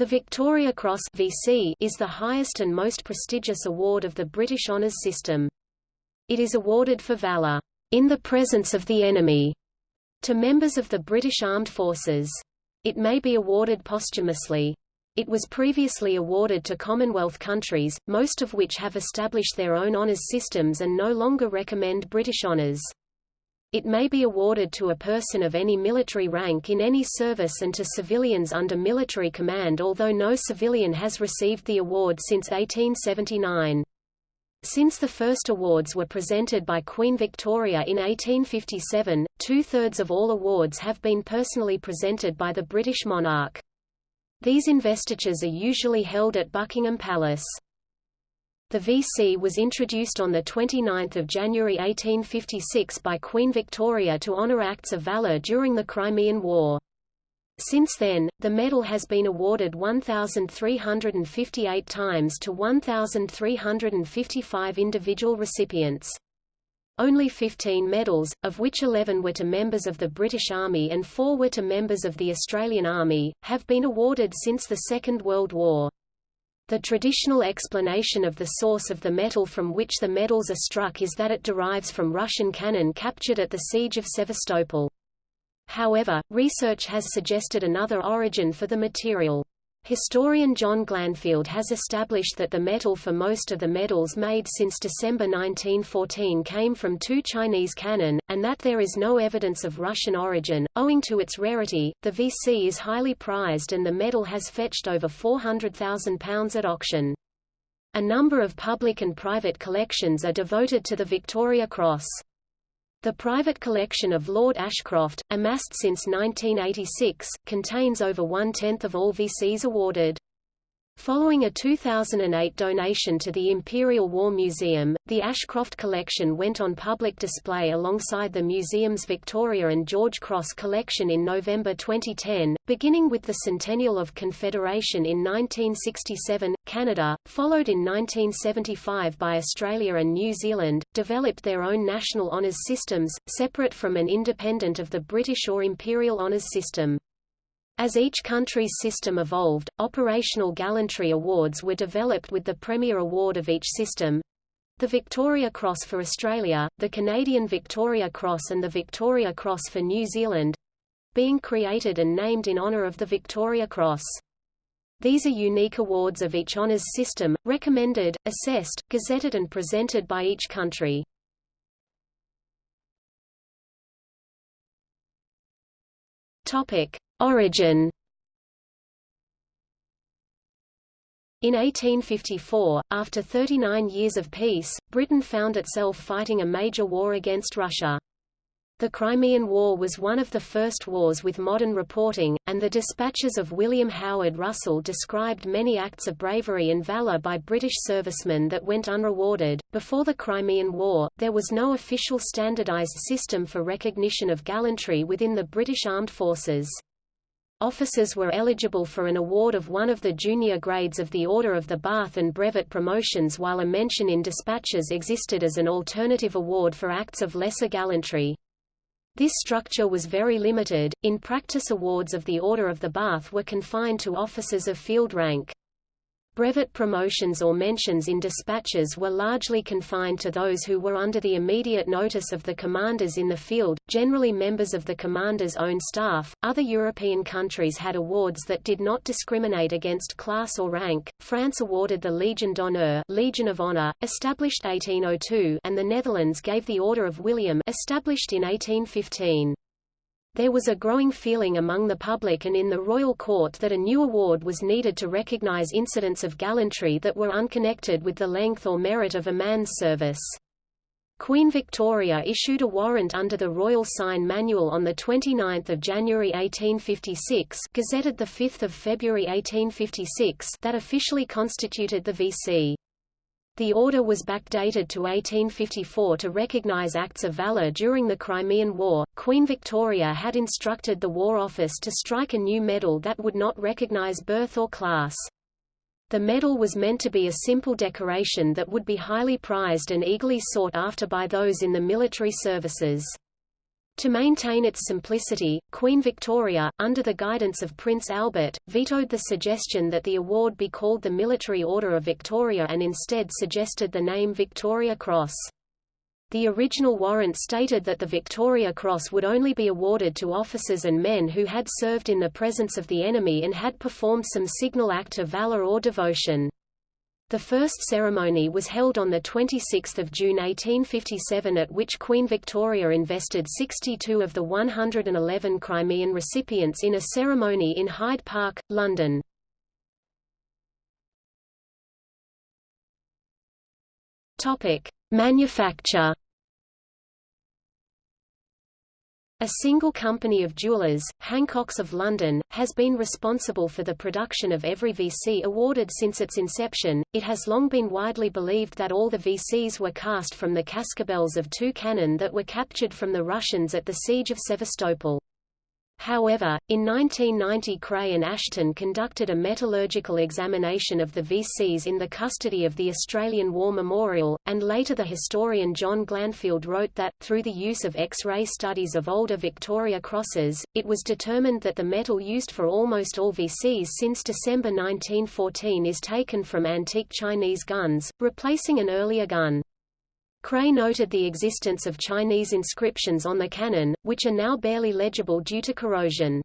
The Victoria Cross VC is the highest and most prestigious award of the British Honours System. It is awarded for valour in the presence of the enemy to members of the British Armed Forces. It may be awarded posthumously. It was previously awarded to Commonwealth countries, most of which have established their own honours systems and no longer recommend British honours. It may be awarded to a person of any military rank in any service and to civilians under military command although no civilian has received the award since 1879. Since the first awards were presented by Queen Victoria in 1857, two-thirds of all awards have been personally presented by the British monarch. These investitures are usually held at Buckingham Palace. The VC was introduced on 29 January 1856 by Queen Victoria to honour acts of valour during the Crimean War. Since then, the medal has been awarded 1,358 times to 1,355 individual recipients. Only 15 medals, of which 11 were to members of the British Army and 4 were to members of the Australian Army, have been awarded since the Second World War. The traditional explanation of the source of the metal from which the medals are struck is that it derives from Russian cannon captured at the Siege of Sevastopol. However, research has suggested another origin for the material. Historian John Glanfield has established that the metal for most of the medals made since December 1914 came from two Chinese cannon, and that there is no evidence of Russian origin. Owing to its rarity, the VC is highly prized and the medal has fetched over £400,000 at auction. A number of public and private collections are devoted to the Victoria Cross. The private collection of Lord Ashcroft, amassed since 1986, contains over one-tenth of all VCs awarded. Following a 2008 donation to the Imperial War Museum, the Ashcroft collection went on public display alongside the museum's Victoria and George Cross collection in November 2010, beginning with the Centennial of Confederation in 1967. Canada, followed in 1975 by Australia and New Zealand, developed their own national honours systems, separate from and independent of the British or Imperial honours system. As each country's system evolved, operational gallantry awards were developed with the premier award of each system the Victoria Cross for Australia, the Canadian Victoria Cross and the Victoria Cross for New Zealand being created and named in honour of the Victoria Cross. These are unique awards of each honours system, recommended, assessed, gazetted and presented by each country. Origin In 1854, after 39 years of peace, Britain found itself fighting a major war against Russia. The Crimean War was one of the first wars with modern reporting, and the dispatches of William Howard Russell described many acts of bravery and valor by British servicemen that went unrewarded. Before the Crimean War, there was no official standardized system for recognition of gallantry within the British Armed Forces. Officers were eligible for an award of one of the junior grades of the Order of the Bath and brevet promotions while a mention in dispatches existed as an alternative award for acts of lesser gallantry. This structure was very limited. In practice awards of the Order of the Bath were confined to officers of field rank. Brevet promotions or mentions in dispatches were largely confined to those who were under the immediate notice of the commanders in the field, generally members of the commander's own staff. Other European countries had awards that did not discriminate against class or rank. France awarded the Legion d'honneur, Legion of Honor, established 1802, and the Netherlands gave the Order of William, established in 1815. There was a growing feeling among the public and in the royal court that a new award was needed to recognize incidents of gallantry that were unconnected with the length or merit of a man's service. Queen Victoria issued a warrant under the Royal Sign Manual on 29 January 1856 gazetted 5 February 1856 that officially constituted the VC. The order was backdated to 1854 to recognize acts of valor during the Crimean War. Queen Victoria had instructed the War Office to strike a new medal that would not recognize birth or class. The medal was meant to be a simple decoration that would be highly prized and eagerly sought after by those in the military services. To maintain its simplicity, Queen Victoria, under the guidance of Prince Albert, vetoed the suggestion that the award be called the Military Order of Victoria and instead suggested the name Victoria Cross. The original warrant stated that the Victoria Cross would only be awarded to officers and men who had served in the presence of the enemy and had performed some signal act of valor or devotion. The first ceremony was held on 26 June 1857 at which Queen Victoria invested 62 of the 111 Crimean recipients in a ceremony in Hyde Park, London. Manufacture A single company of jewelers, Hancock's of London, has been responsible for the production of every VC awarded since its inception. It has long been widely believed that all the VCs were cast from the cascabels of two cannon that were captured from the Russians at the siege of Sevastopol. However, in 1990 Creagh and Ashton conducted a metallurgical examination of the VCs in the custody of the Australian War Memorial, and later the historian John Glanfield wrote that, through the use of X-ray studies of older Victoria crosses, it was determined that the metal used for almost all VCs since December 1914 is taken from antique Chinese guns, replacing an earlier gun. Creagh noted the existence of Chinese inscriptions on the cannon, which are now barely legible due to corrosion.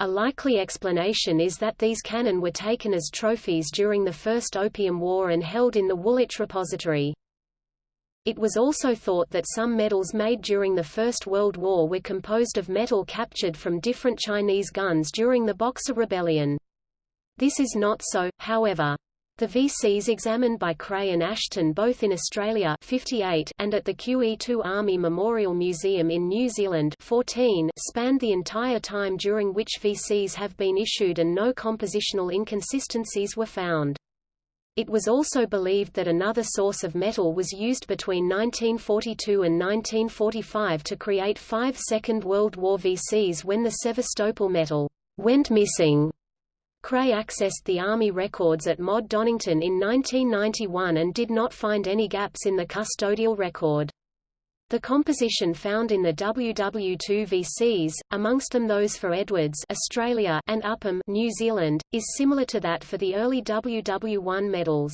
A likely explanation is that these cannon were taken as trophies during the First Opium War and held in the Woolwich Repository. It was also thought that some medals made during the First World War were composed of metal captured from different Chinese guns during the Boxer Rebellion. This is not so, however. The VCs examined by Creagh and Ashton both in Australia 58 and at the QE2 Army Memorial Museum in New Zealand 14 spanned the entire time during which VCs have been issued and no compositional inconsistencies were found. It was also believed that another source of metal was used between 1942 and 1945 to create five Second World War VCs when the Sevastopol metal went missing. Creagh accessed the Army records at MoD Donnington in 1991 and did not find any gaps in the custodial record. The composition found in the WW2 VCs, amongst them those for Edwards Australia and Upham New Zealand, is similar to that for the early WW1 medals.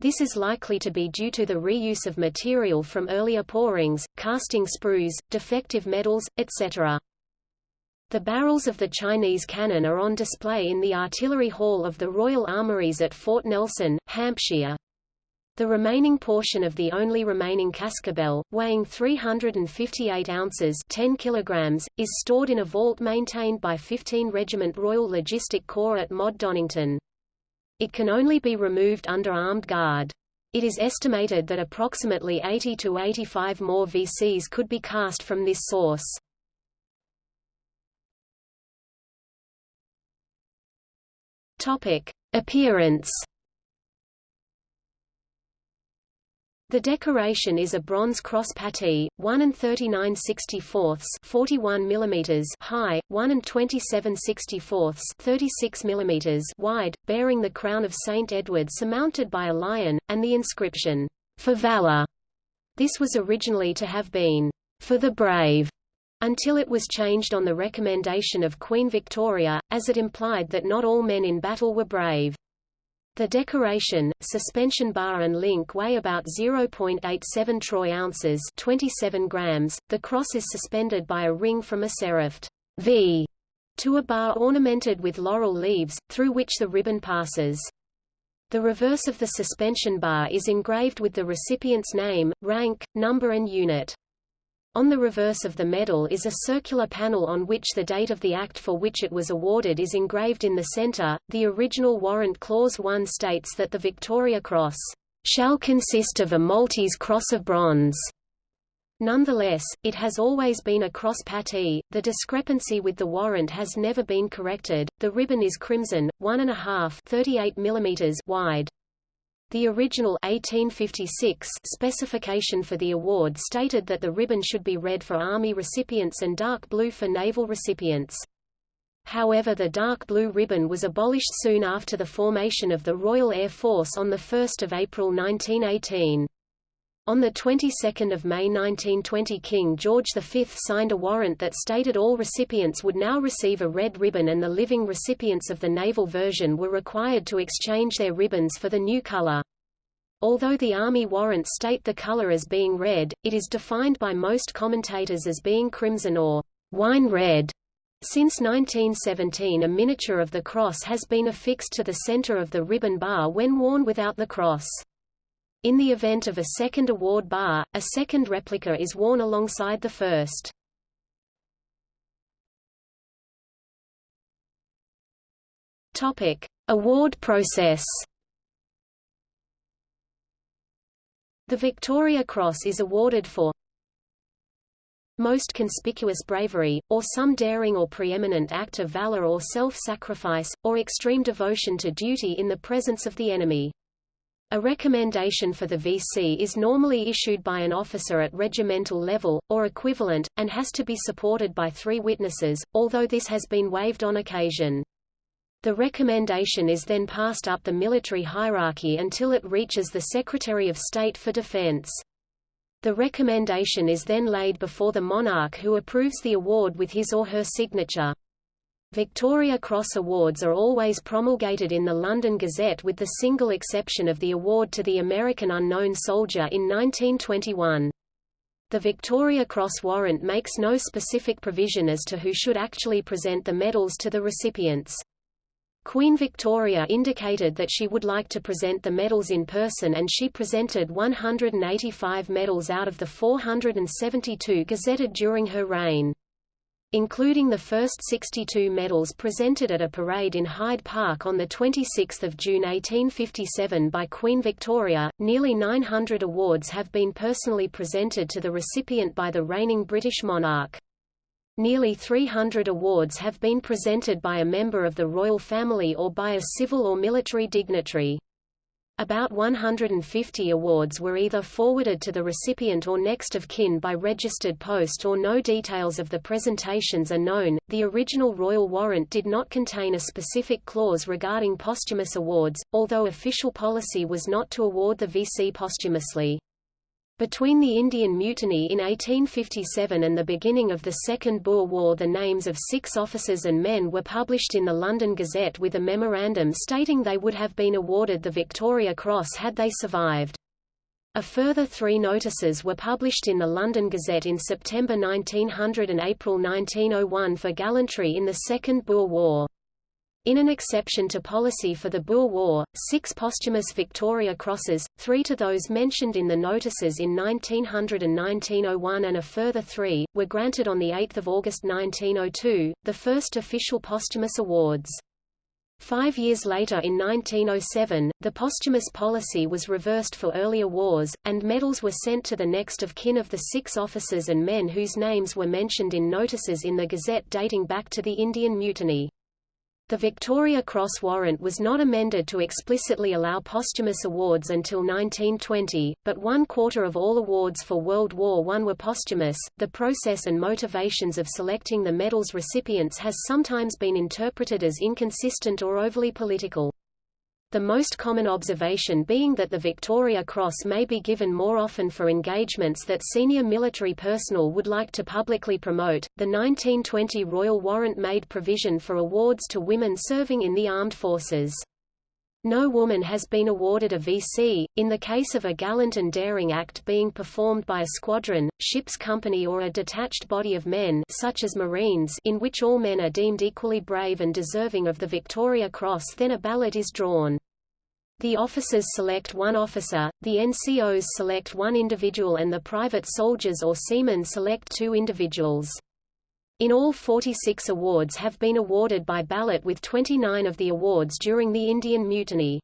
This is likely to be due to the reuse of material from earlier pourings, casting sprues, defective medals, etc. The barrels of the Chinese cannon are on display in the Artillery Hall of the Royal Armouries at Fort Nelson, Hampshire. The remaining portion of the only remaining cascabel, weighing 358 ounces 10 kilograms, is stored in a vault maintained by 15 Regiment Royal Logistic Corps at MoD Donnington. It can only be removed under armed guard. It is estimated that approximately 80 to 85 more VCs could be cast from this source. Topic: Appearance. The decoration is a bronze cross patee, 1 and 39 64ths 41 mm high, 1 and 27 64ths 36 mm wide, bearing the crown of St. Edward surmounted by a lion, and the inscription, "For Valor." This was originally to have been, "For the Brave." Until it was changed on the recommendation of Queen Victoria, as it implied that not all men in battle were brave. The decoration, suspension bar and link weigh about 0.87 troy ounces 27 grams. The cross is suspended by a ring from a serifed V to a bar ornamented with laurel leaves, through which the ribbon passes. The reverse of the suspension bar is engraved with the recipient's name, rank, number and unit. On the reverse of the medal is a circular panel on which the date of the act for which it was awarded is engraved in the center. The original warrant clause 1 states that the Victoria Cross shall consist of a Maltese cross of bronze. Nonetheless, it has always been a cross patee. The discrepancy with the warrant has never been corrected. The ribbon is crimson, 1.5 38 mm wide. The original 1856 specification for the award stated that the ribbon should be red for Army recipients and dark blue for naval recipients. However the dark blue ribbon was abolished soon after the formation of the Royal Air Force on 1 April 1918. On the 22nd of May 1920 King George V signed a warrant that stated all recipients would now receive a red ribbon and the living recipients of the naval version were required to exchange their ribbons for the new color. Although the Army warrants state the color as being red, it is defined by most commentators as being crimson or wine red. Since 1917 a miniature of the cross has been affixed to the center of the ribbon bar when worn without the cross. In the event of a second award bar, a second replica is worn alongside the first. Topic: Award process. The Victoria Cross is awarded for most conspicuous bravery, or some daring or preeminent act of valor or self-sacrifice, or extreme devotion to duty in the presence of the enemy. A recommendation for the VC is normally issued by an officer at regimental level, or equivalent, and has to be supported by three witnesses, although this has been waived on occasion. The recommendation is then passed up the military hierarchy until it reaches the Secretary of State for Defense. The recommendation is then laid before the monarch who approves the award with his or her signature. Victoria Cross Awards are always promulgated in the London Gazette with the single exception of the award to the American Unknown Soldier in 1921. The Victoria Cross warrant makes no specific provision as to who should actually present the medals to the recipients. Queen Victoria indicated that she would like to present the medals in person and she presented 185 medals out of the 472 gazetted during her reign including the first 62 medals presented at a parade in Hyde Park on 26 June 1857 by Queen Victoria. Nearly 900 awards have been personally presented to the recipient by the reigning British monarch. Nearly 300 awards have been presented by a member of the royal family or by a civil or military dignitary. About 150 awards were either forwarded to the recipient or next of kin by registered post or no details of the presentations are known. The original royal warrant did not contain a specific clause regarding posthumous awards, although official policy was not to award the VC posthumously. Between the Indian Mutiny in 1857 and the beginning of the Second Boer War the names of six officers and men were published in the London Gazette with a memorandum stating they would have been awarded the Victoria Cross had they survived. A further three notices were published in the London Gazette in September 1900 and April 1901 for gallantry in the Second Boer War. In an exception to policy for the Boer War, six posthumous Victoria Crosses, three to those mentioned in the notices in 1900 and 1901 and a further three, were granted on 8 August 1902, the first official posthumous awards. Five years later in 1907, the posthumous policy was reversed for earlier wars, and medals were sent to the next of kin of the six officers and men whose names were mentioned in notices in the Gazette dating back to the Indian Mutiny. The Victoria Cross warrant was not amended to explicitly allow posthumous awards until 1920, but one quarter of all awards for World War I were posthumous. The process and motivations of selecting the medal's recipients has sometimes been interpreted as inconsistent or overly political the most common observation being that the Victoria Cross may be given more often for engagements that senior military personnel would like to publicly promote. The 1920 Royal Warrant made provision for awards to women serving in the armed forces. No woman has been awarded a VC, in the case of a gallant and daring act being performed by a squadron, ship's company or a detached body of men such as Marines in which all men are deemed equally brave and deserving of the Victoria Cross then a ballot is drawn. The officers select one officer, the NCOs select one individual and the private soldiers or seamen select two individuals. In all 46 awards have been awarded by ballot with 29 of the awards during the Indian Mutiny.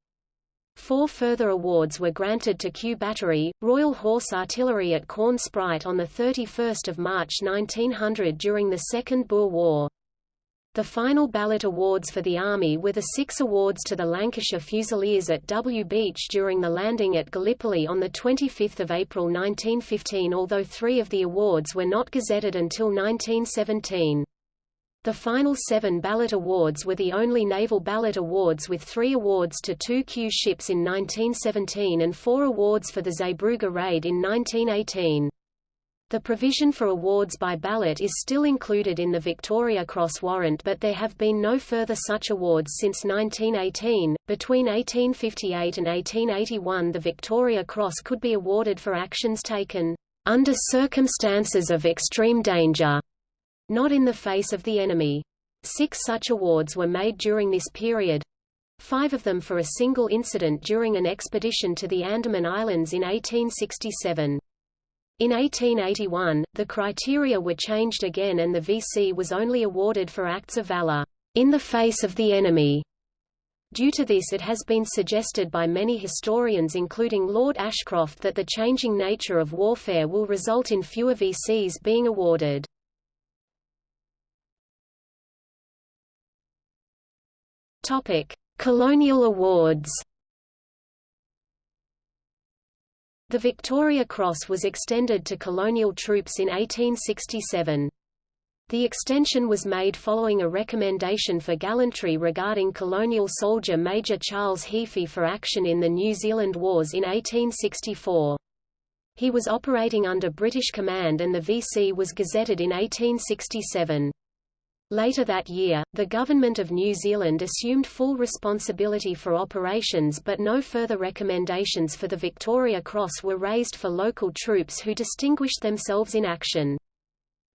Four further awards were granted to Q Battery, Royal Horse Artillery at Korn Spruit on 31 March 1900 during the Second Boer War. The final ballot awards for the Army were the six awards to the Lancashire Fusiliers at W Beach during the landing at Gallipoli on 25 April 1915 although three of the awards were not gazetted until 1917. The final seven ballot awards were the only naval ballot awards with three awards to two Q ships in 1917 and four awards for the Zeebrugge raid in 1918. The provision for awards by ballot is still included in the Victoria Cross warrant but there have been no further such awards since 1918. Between 1858 and 1881 the Victoria Cross could be awarded for actions taken under circumstances of extreme danger, not in the face of the enemy. Six such awards were made during this period, five of them for a single incident during an expedition to the Andaman Islands in 1867. In 1881, the criteria were changed again and the VC was only awarded for acts of valor in the face of the enemy. Due to this it has been suggested by many historians including Lord Ashcroft that the changing nature of warfare will result in fewer VCs being awarded. Colonial awards The Victoria Cross was extended to colonial troops in 1867. The extension was made following a recommendation for gallantry regarding colonial soldier Major Charles Heaphy for action in the New Zealand Wars in 1864. He was operating under British command and the VC was gazetted in 1867. Later that year, the Government of New Zealand assumed full responsibility for operations but no further recommendations for the Victoria Cross were raised for local troops who distinguished themselves in action.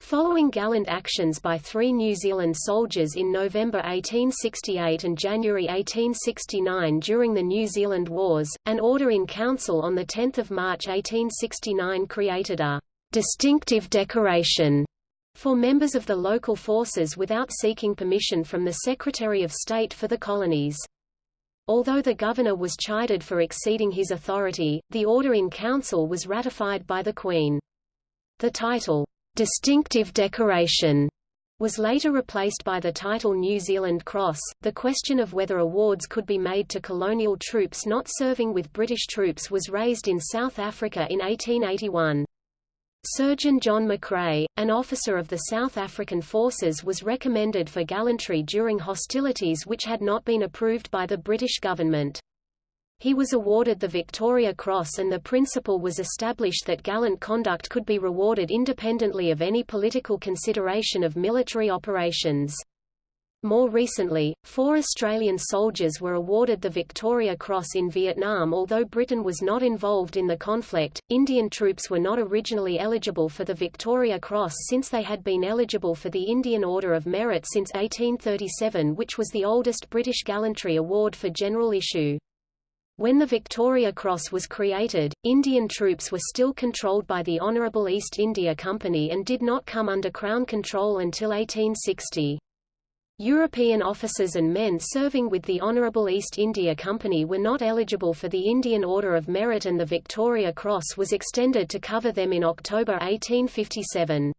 Following gallant actions by three New Zealand soldiers in November 1868 and January 1869 during the New Zealand Wars, an order in council on 10 March 1869 created a distinctive decoration for members of the local forces without seeking permission from the Secretary of State for the colonies. Although the governor was chided for exceeding his authority, the order in council was ratified by the Queen. The title, "'Distinctive Decoration' was later replaced by the title New Zealand Cross. The question of whether awards could be made to colonial troops not serving with British troops was raised in South Africa in 1881. Surgeon John McCrea, an officer of the South African forces was recommended for gallantry during hostilities which had not been approved by the British government. He was awarded the Victoria Cross and the principle was established that gallant conduct could be rewarded independently of any political consideration of military operations. More recently, four Australian soldiers were awarded the Victoria Cross in Vietnam although Britain was not involved in the conflict. Indian troops were not originally eligible for the Victoria Cross since they had been eligible for the Indian Order of Merit since 1837 which was the oldest British gallantry award for general issue. When the Victoria Cross was created, Indian troops were still controlled by the Honourable East India Company and did not come under Crown control until 1860. European officers and men serving with the Honourable East India Company were not eligible for the Indian Order of Merit and the Victoria Cross was extended to cover them in October 1857.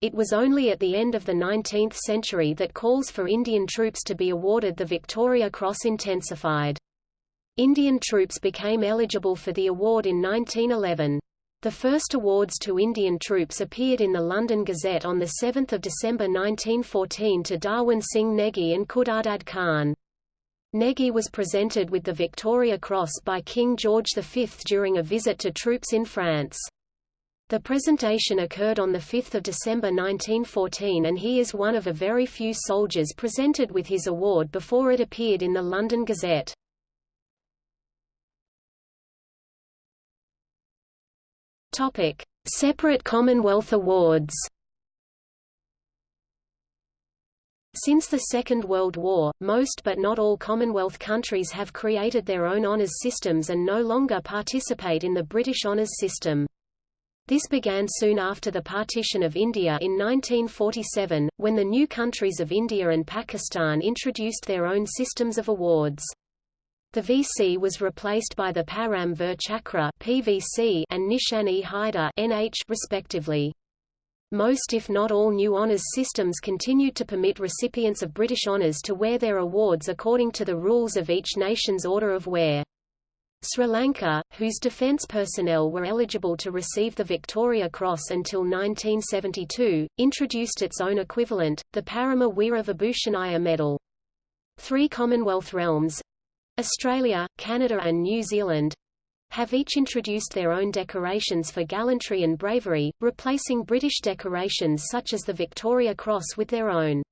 It was only at the end of the 19th century that calls for Indian troops to be awarded the Victoria Cross intensified. Indian troops became eligible for the award in 1911. The first awards to Indian troops appeared in the London Gazette on 7 December 1914 to Darwan Singh Negi and Khudadad Khan. Negi was presented with the Victoria Cross by King George V during a visit to troops in France. The presentation occurred on 5 December 1914 and he is one of a very few soldiers presented with his award before it appeared in the London Gazette. Topic: Separate Commonwealth awards. Since the Second World War, most but not all Commonwealth countries have created their own honours systems and no longer participate in the British honours system. This began soon after the partition of India in 1947, when the new countries of India and Pakistan introduced their own systems of awards. The VC was replaced by the Param Vir Chakra (PVC) and Nishan-e-Haider (NH) respectively. Most if not all new honours systems continued to permit recipients of British honours to wear their awards according to the rules of each nation's order of wear. Sri Lanka, whose defence personnel were eligible to receive the Victoria Cross until 1972, introduced its own equivalent, the Parama Veera Vibhushanaya Medal. Three Commonwealth realms—Australia, Canada and New Zealand, have each introduced their own decorations for gallantry and bravery, replacing British decorations such as the Victoria Cross with their own.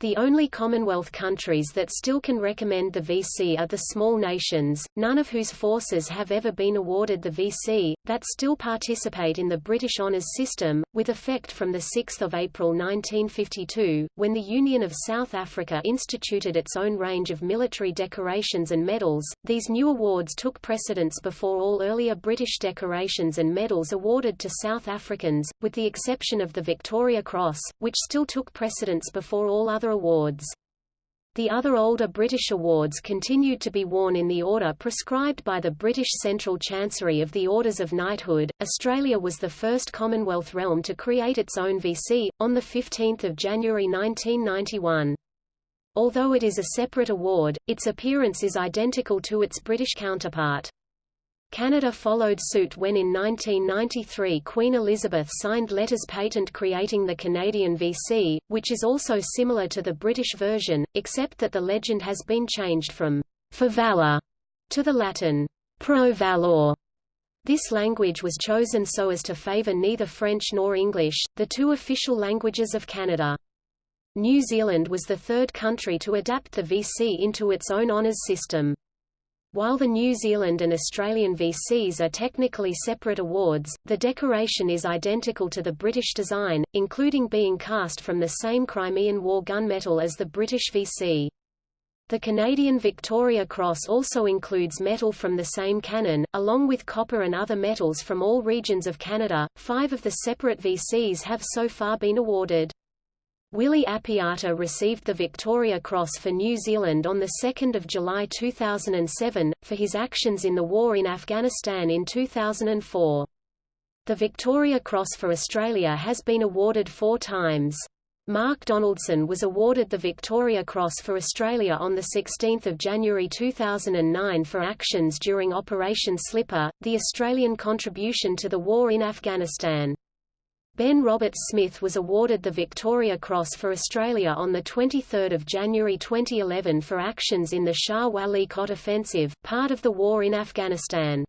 The only Commonwealth countries that still can recommend the VC are the small nations, none of whose forces have ever been awarded the VC, that still participate in the British Honours System, with effect from 6 April 1952, when the Union of South Africa instituted its own range of military decorations and medals. These new awards took precedence before all earlier British decorations and medals awarded to South Africans, with the exception of the Victoria Cross, which still took precedence before all other awards. The other older British awards continued to be worn in the order prescribed by the British Central Chancery of the Orders of Knighthood. Australia was the first Commonwealth realm to create its own VC, on 15 January 1991. Although it is a separate award, its appearance is identical to its British counterpart. Canada followed suit when in 1993 Queen Elizabeth signed letters patent creating the Canadian VC, which is also similar to the British version, except that the legend has been changed from for valor to the Latin pro valor. This language was chosen so as to favour neither French nor English, the two official languages of Canada. New Zealand was the third country to adapt the VC into its own honours system. While the New Zealand and Australian VCs are technically separate awards, the decoration is identical to the British design, including being cast from the same Crimean War gunmetal as the British VC. The Canadian Victoria Cross also includes metal from the same cannon, along with copper and other metals from all regions of Canada. Five of the separate VCs have so far been awarded. Willie Apiata received the Victoria Cross for New Zealand on 2 July 2007, for his actions in the war in Afghanistan in 2004. The Victoria Cross for Australia has been awarded four times. Mark Donaldson was awarded the Victoria Cross for Australia on 16 January 2009 for actions during Operation Slipper, the Australian contribution to the war in Afghanistan. Ben Roberts-Smith was awarded the Victoria Cross for Australia on 23 January 2011 for actions in the Shah Wali Kot offensive, part of the war in Afghanistan.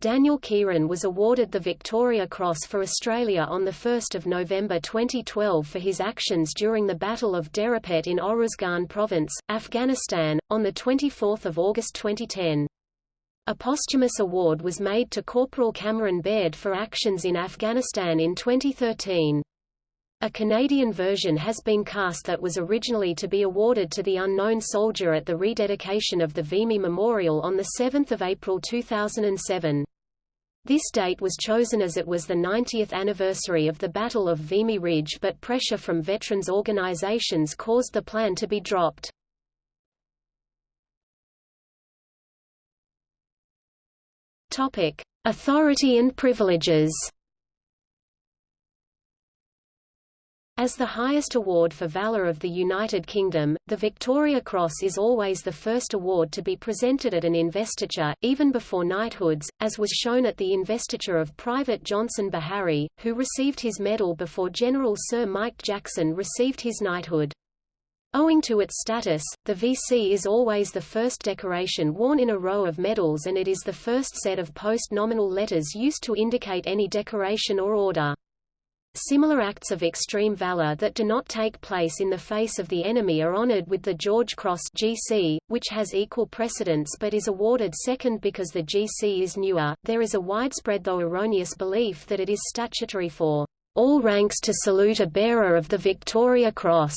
Daniel Keighran was awarded the Victoria Cross for Australia on 1 November 2012 for his actions during the Battle of Derapet in Oruzgan Province, Afghanistan, on 24 August 2010. A posthumous award was made to Corporal Cameron Baird for actions in Afghanistan in 2013. A Canadian version has been cast that was originally to be awarded to the unknown soldier at the rededication of the Vimy Memorial on 7 April 2007. This date was chosen as it was the 90th anniversary of the Battle of Vimy Ridge but pressure from veterans organizations caused the plan to be dropped. Topic: Authority and privileges. As the highest award for valor of the United Kingdom, the Victoria Cross is always the first award to be presented at an investiture, even before knighthoods, as was shown at the investiture of Private Johnson Beharry, who received his medal before General Sir Mike Jackson received his knighthood. Owing to its status, the VC is always the first decoration worn in a row of medals and it is the first set of post-nominal letters used to indicate any decoration or order. Similar acts of extreme valor that do not take place in the face of the enemy are honored with the George Cross GC, which has equal precedence but is awarded second because the GC is newer. There is a widespread though erroneous belief that it is statutory for all ranks to salute a bearer of the Victoria Cross.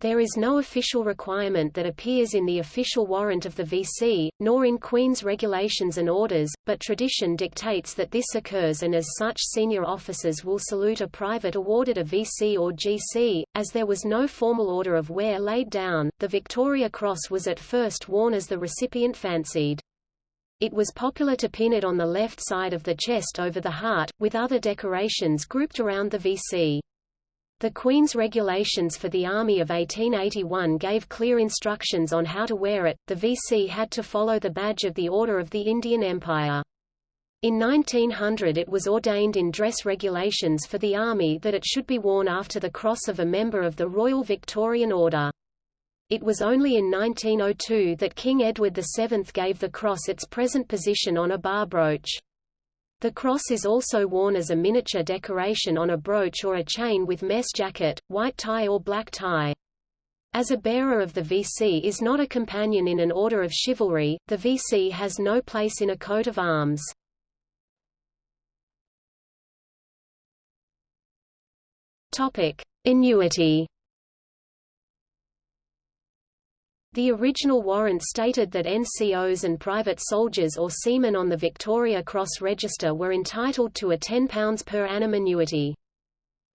There is no official requirement that appears in the official warrant of the VC, nor in Queen's regulations and orders, but tradition dictates that this occurs and as such senior officers will salute a private awarded a VC or GC. As there was no formal order of wear laid down, the Victoria Cross was at first worn as the recipient fancied. It was popular to pin it on the left side of the chest over the heart, with other decorations grouped around the VC. The Queen's regulations for the Army of 1881 gave clear instructions on how to wear it. The VC had to follow the badge of the Order of the Indian Empire. In 1900 it was ordained in dress regulations for the Army that it should be worn after the cross of a member of the Royal Victorian Order. It was only in 1902 that King Edward VII gave the cross its present position on a bar brooch. The cross is also worn as a miniature decoration on a brooch or a chain with mess jacket, white tie or black tie. As a bearer of the VC is not a companion in an order of chivalry, the VC has no place in a coat of arms. Topic: Annuity The original warrant stated that NCOs and private soldiers or seamen on the Victoria Cross Register were entitled to a £10 per annum annuity.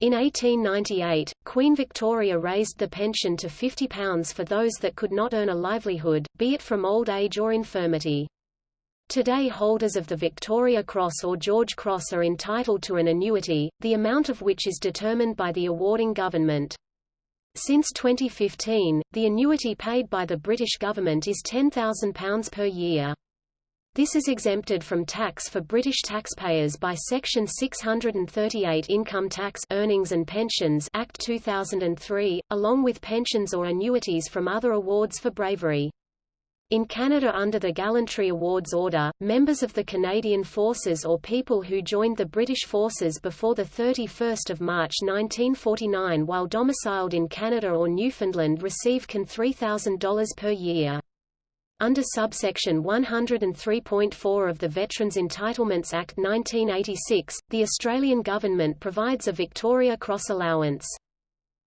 In 1898, Queen Victoria raised the pension to £50 for those that could not earn a livelihood, be it from old age or infirmity. Today holders of the Victoria Cross or George Cross are entitled to an annuity, the amount of which is determined by the awarding government. Since 2015, the annuity paid by the British government is £10,000 per year. This is exempted from tax for British taxpayers by Section 638 Income Tax Earnings and Pensions Act 2003, along with pensions or annuities from other awards for bravery. In Canada under the Gallantry Awards Order, members of the Canadian Forces or people who joined the British Forces before 31 March 1949 while domiciled in Canada or Newfoundland receive CAN $3,000 per year. Under subsection 103.4 of the Veterans Entitlements Act 1986, the Australian government provides a Victoria Cross allowance.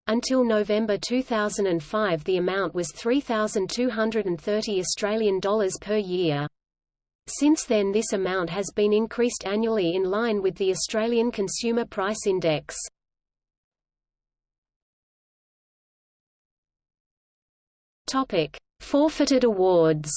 Until November 2005 the amount was 3230 Australian dollars per year. Since then this amount has been increased annually in line with the Australian Consumer Price Index. Topic: Forfeited awards.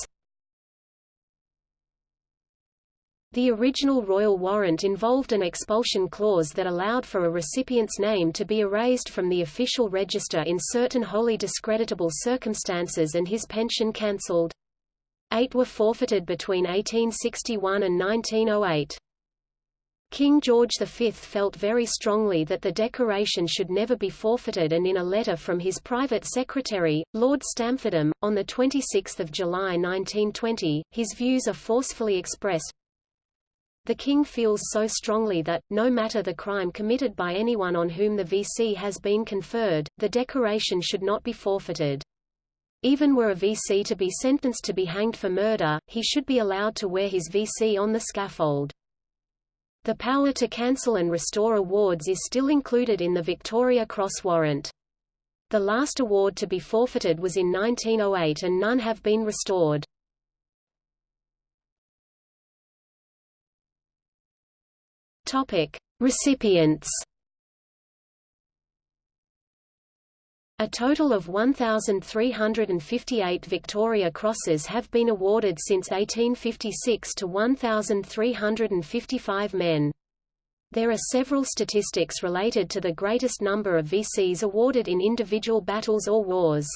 The original royal warrant involved an expulsion clause that allowed for a recipient's name to be erased from the official register in certain wholly discreditable circumstances and his pension cancelled. Eight were forfeited between 1861 and 1908. King George V felt very strongly that the decoration should never be forfeited and in a letter from his private secretary, Lord Stamfordham, on 26 July 1920, his views are forcefully expressed, the king feels so strongly that, no matter the crime committed by anyone on whom the VC has been conferred, the decoration should not be forfeited. Even were a VC to be sentenced to be hanged for murder, he should be allowed to wear his VC on the scaffold. The power to cancel and restore awards is still included in the Victoria Cross warrant. The last award to be forfeited was in 1908 and none have been restored. Topic: Recipients. A total of 1,358 Victoria Crosses have been awarded since 1856 to 1,355 men. There are several statistics related to the greatest number of VCs awarded in individual battles or wars.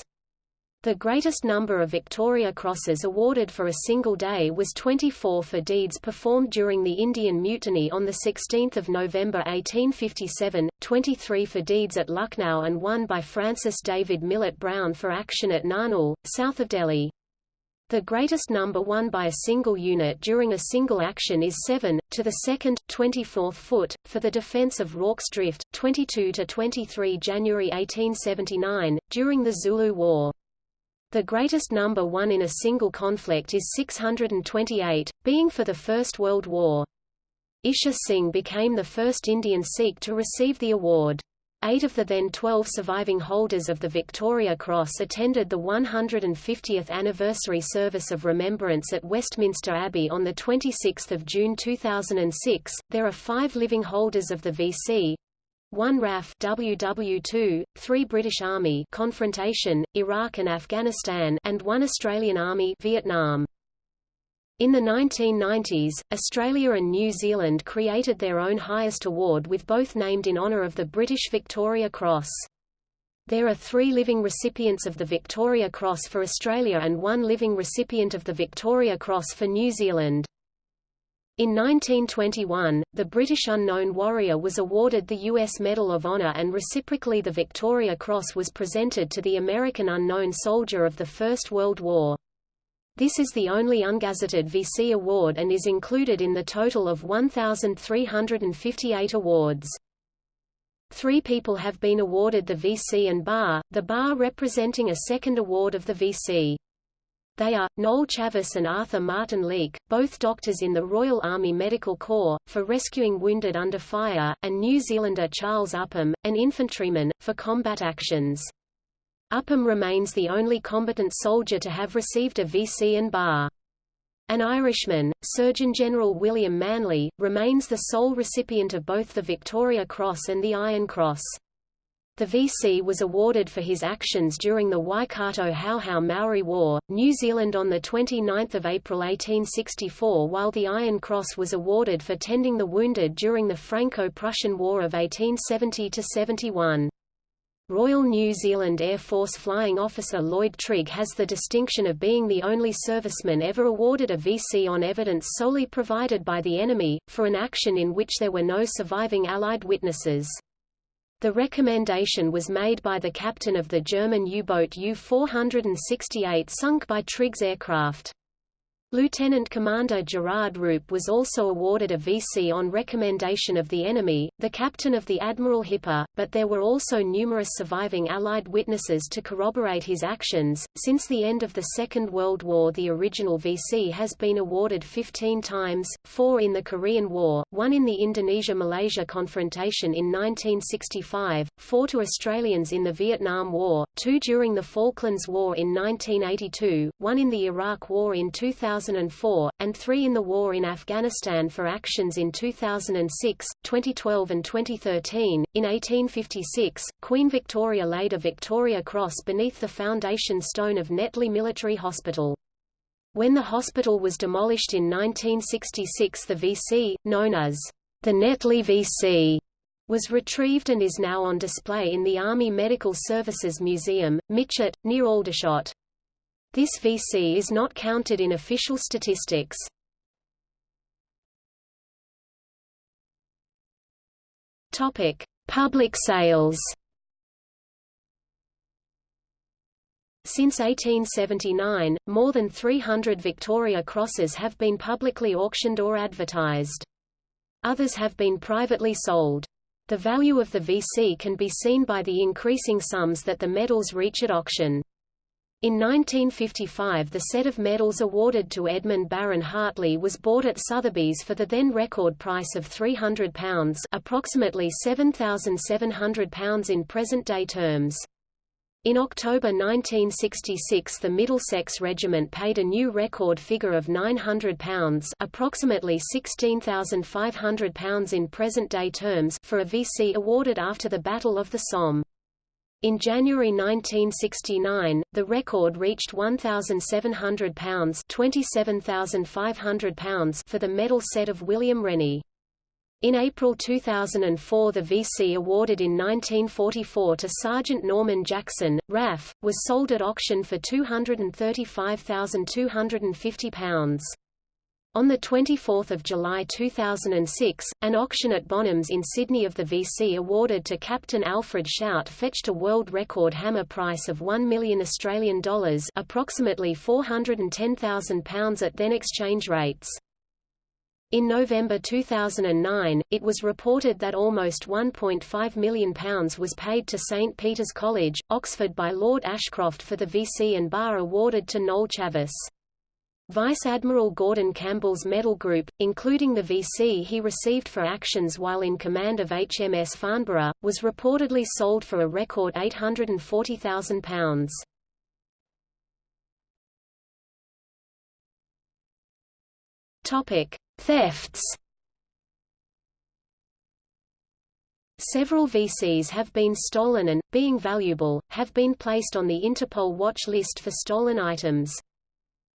The greatest number of Victoria Crosses awarded for a single day was 24 for deeds performed during the Indian Mutiny on 16 November 1857, 23 for deeds at Lucknow and one by Francis David Millett Brown for action at Narnaul, south of Delhi. The greatest number won by a single unit during a single action is 7, to the 2nd, 24th foot, for the defense of Rorke's Drift, 22–23 January 1879, during the Zulu War. The greatest number won in a single conflict is 628, being for the First World War. Ishar Singh became the first Indian Sikh to receive the award. Eight of the then 12 surviving holders of the Victoria Cross attended the 150th anniversary service of remembrance at Westminster Abbey on 26 June 2006. There are five living holders of the VC, 1 RAF WW2, 3 British Army confrontation, Iraq and Afghanistan and 1 Australian Army Vietnam. In the 1990s, Australia and New Zealand created their own highest award with both named in honour of the British Victoria Cross. There are three living recipients of the Victoria Cross for Australia and one living recipient of the Victoria Cross for New Zealand. In 1921, the British Unknown Warrior was awarded the U.S. Medal of Honor and reciprocally the Victoria Cross was presented to the American Unknown Soldier of the First World War. This is the only ungazetted VC award and is included in the total of 1,358 awards. Three people have been awarded the VC and bar, the bar representing a second award of the VC. They are, Noel Chavasse and Arthur Martin Leake, both doctors in the Royal Army Medical Corps, for rescuing wounded under fire, and New Zealander Charles Upham, an infantryman, for combat actions. Upham remains the only combatant soldier to have received a VC and bar. An Irishman, Surgeon General William Manley, remains the sole recipient of both the Victoria Cross and the Iron Cross. The VC was awarded for his actions during the Waikato Hauhau Maori War, New Zealand on 29 April 1864 while the Iron Cross was awarded for tending the wounded during the Franco-Prussian War of 1870–71. Royal New Zealand Air Force Flying Officer Lloyd Trigg has the distinction of being the only serviceman ever awarded a VC on evidence solely provided by the enemy, for an action in which there were no surviving Allied witnesses. The recommendation was made by the captain of the German U-boat U-468 sunk by Trigg's aircraft. Lieutenant Commander Gerard Roope was also awarded a VC on recommendation of the enemy, the captain of the Admiral Hipper, but there were also numerous surviving Allied witnesses to corroborate his actions. Since the end of the Second World War, the original VC has been awarded 15 times, four in the Korean War, one in the Indonesia-Malaysia confrontation in 1965, four to Australians in the Vietnam War, two during the Falklands War in 1982, one in the Iraq War in 2000 2004, and three in the war in Afghanistan for actions in 2006, 2012 and 2013. In 1856, Queen Victoria laid a Victoria Cross beneath the foundation stone of Netley Military Hospital. When the hospital was demolished in 1966 the VC, known as the Netley VC, was retrieved and is now on display in the Army Medical Services Museum, Mytchett, near Aldershot. This VC is not counted in official statistics. Topic: Public sales. Since 1879, more than 300 Victoria Crosses have been publicly auctioned or advertised. Others have been privately sold. The value of the VC can be seen by the increasing sums that the medals reach at auction. In 1955 the set of medals awarded to Edmund Baron Hartley was bought at Sotheby's for the then record price of £300 approximately £7,700 in present-day terms. In October 1966 the Middlesex Regiment paid a new record figure of £900 approximately £16,500 in present-day terms for a VC awarded after the Battle of the Somme. In January 1969, the record reached £1,700 £27,500 for the medal set of William Rennie. In April 2004 the VC awarded in 1944 to Sergeant Norman Jackson, RAF, was sold at auction for £235,250. On 24 July 2006, an auction at Bonhams in Sydney of the VC awarded to Captain Alfred Shout fetched a world record hammer price of 1 million Australian dollars approximately £410,000 at then exchange rates. In November 2009, it was reported that almost £1.5 million was paid to St Peter's College, Oxford by Lord Ashcroft for the VC and bar awarded to Noel Chavasse. Vice Admiral Gordon Campbell's medal group, including the VC he received for actions while in command of HMS Farnborough, was reportedly sold for a record £840,000. Topic: Thefts. Several VCs have been stolen and, being valuable, have been placed on the Interpol watch list for stolen items.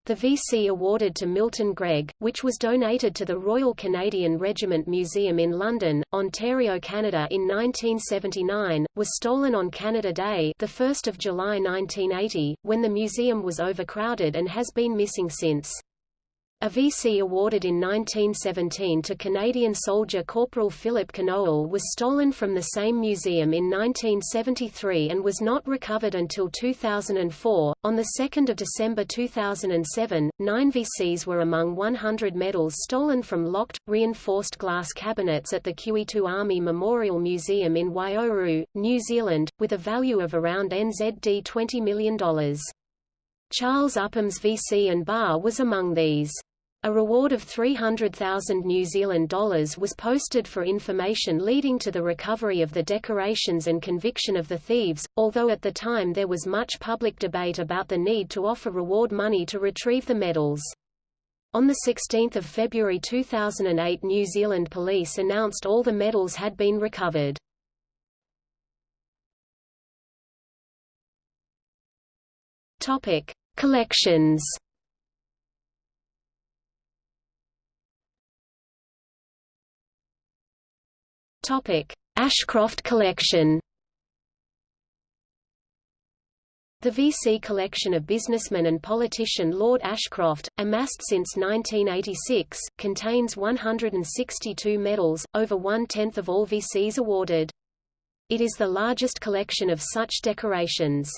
The VC awarded to Milton Gregg, which was donated to the Royal Canadian Regiment Museum in London, Ontario, Canada in 1979, was stolen on Canada Day, the 1st of July 1980, when the museum was overcrowded and has been missing since. A VC awarded in 1917 to Canadian soldier Corporal Filip Konowal was stolen from the same museum in 1973 and was not recovered until 2004. On 2 December 2007, nine VCs were among 100 medals stolen from locked, reinforced glass cabinets at the Q-E2 Army Memorial Museum in Waiouru, New Zealand, with a value of around NZD $20 million. Charles Upham's VC and bar was among these. A reward of 300,000 New Zealand dollars was posted for information leading to the recovery of the decorations and conviction of the thieves, although at the time there was much public debate about the need to offer reward money to retrieve the medals. On 16 February 2008 New Zealand Police announced all the medals had been recovered. Collections Ashcroft Collection. The VC collection of businessman and politician Lord Ashcroft, amassed since 1986, contains 162 medals, over one-tenth of all VCs awarded. It is the largest collection of such decorations.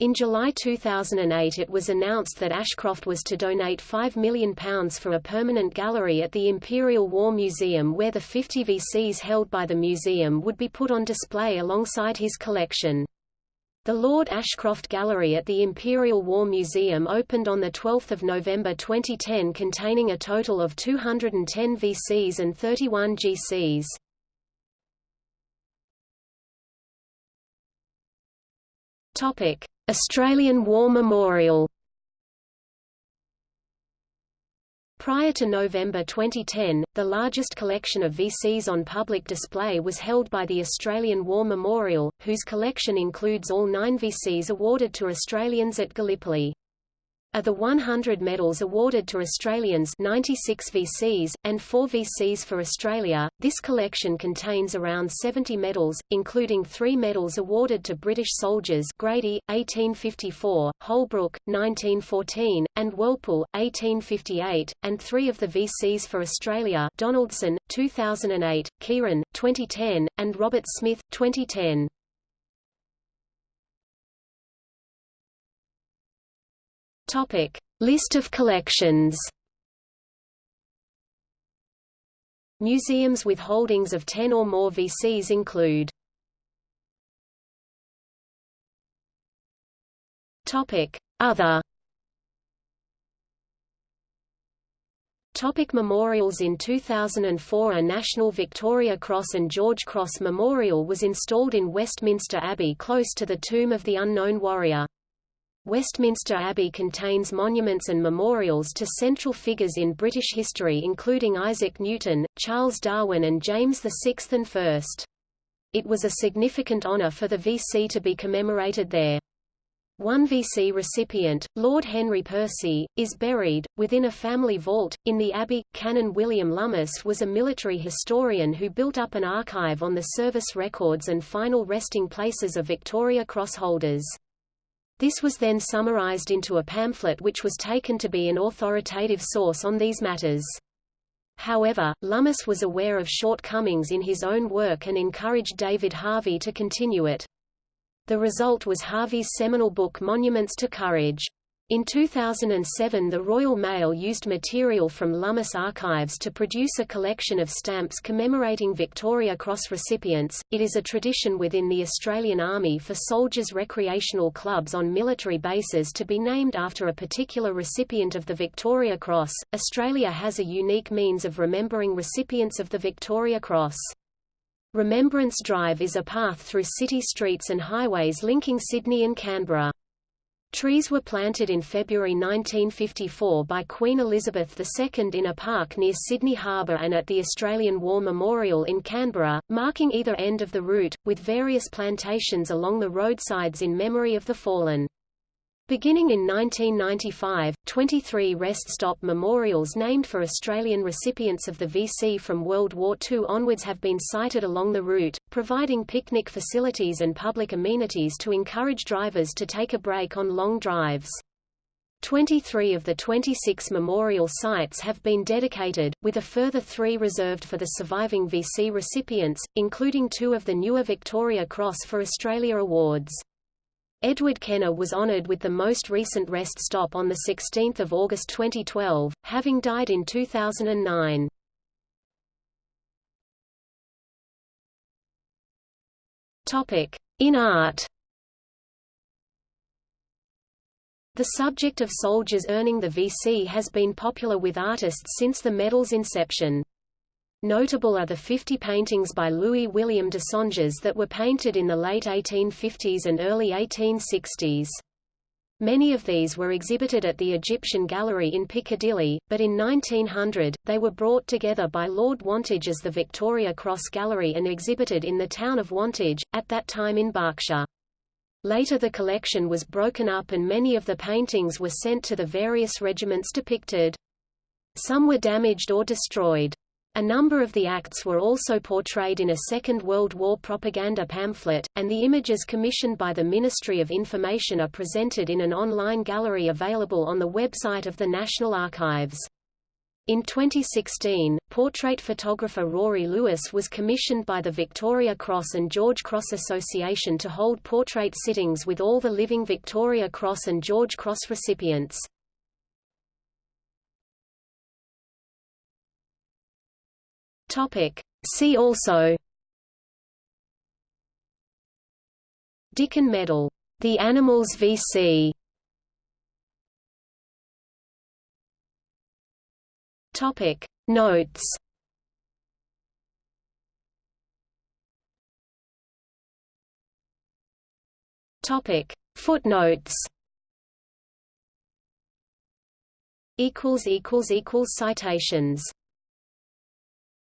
In July 2008 it was announced that Ashcroft was to donate £5 million for a permanent gallery at the Imperial War Museum where the 50 VCs held by the museum would be put on display alongside his collection. The Lord Ashcroft Gallery at the Imperial War Museum opened on 12 November 2010 containing a total of 210 VCs and 31 GCs. Topic: Australian War Memorial Prior to November 2010, the largest collection of VCs on public display was held by the Australian War Memorial, whose collection includes all nine VCs awarded to Australians at Gallipoli. Of the 100 medals awarded to Australians 96 VCs, and 4 VCs for Australia, this collection contains around 70 medals, including three medals awarded to British soldiers Grady, 1854, Holbrook, 1914, and Walpole, 1858, and three of the VCs for Australia Donaldson, 2008, Keighran, 2010, and Robert Smith, 2010. Topic: List of collections. Museums with holdings of 10 or more VCs include Topic: Other Topic memorials In 2004 a National Victoria Cross and George Cross Memorial was installed in Westminster Abbey close to the tomb of the unknown warrior. Westminster Abbey contains monuments and memorials to central figures in British history including Isaac Newton, Charles Darwin and James VI and I. It was a significant honour for the VC to be commemorated there. One VC recipient, Lord Henry Percy, is buried, within a family vault, in the Abbey. Canon William Lummis was a military historian who built up an archive on the service records and final resting places of Victoria Cross holders. This was then summarized into a pamphlet which was taken to be an authoritative source on these matters. However, Lummis was aware of shortcomings in his own work and encouraged David Harvey to continue it. The result was Harvey's seminal book Monuments to Courage. In 2007 the Royal Mail used material from Lummis archives to produce a collection of stamps commemorating Victoria Cross recipients. It is a tradition within the Australian Army for soldiers' recreational clubs on military bases to be named after a particular recipient of the Victoria Cross. Australia has a unique means of remembering recipients of the Victoria Cross. Remembrance Drive is a path through city streets and highways linking Sydney and Canberra. Trees were planted in February 1954 by Queen Elizabeth II in a park near Sydney Harbour and at the Australian War Memorial in Canberra, marking either end of the route, with various plantations along the roadsides in memory of the fallen. Beginning in 1995, 23 rest stop memorials named for Australian recipients of the VC from World War II onwards have been sited along the route, providing picnic facilities and public amenities to encourage drivers to take a break on long drives. 23 of the 26 memorial sites have been dedicated, with a further three reserved for the surviving VC recipients, including two of the newer Victoria Cross for Australia awards. Edward Kenna was honored with the most recent rest stop on 16 August 2012, having died in 2009. In art The subject of soldiers earning the VC has been popular with artists since the medal's inception. Notable are the 50 paintings by Louis William de Songes that were painted in the late 1850s and early 1860s. Many of these were exhibited at the Egyptian Gallery in Piccadilly, but in 1900, they were brought together by Lord Wantage as the Victoria Cross Gallery and exhibited in the town of Wantage, at that time in Berkshire. Later the collection was broken up and many of the paintings were sent to the various regiments depicted. Some were damaged or destroyed. A number of the acts were also portrayed in a Second World War propaganda pamphlet, and the images commissioned by the Ministry of Information are presented in an online gallery available on the website of the National Archives. In 2016, portrait photographer Rory Lewis was commissioned by the Victoria Cross and George Cross Association to hold portrait sittings with all the living Victoria Cross and George Cross recipients. Topic. See also Dickin Medal. The Animals VC Topic. Notes Topic. Footnotes Equals equals equals Citations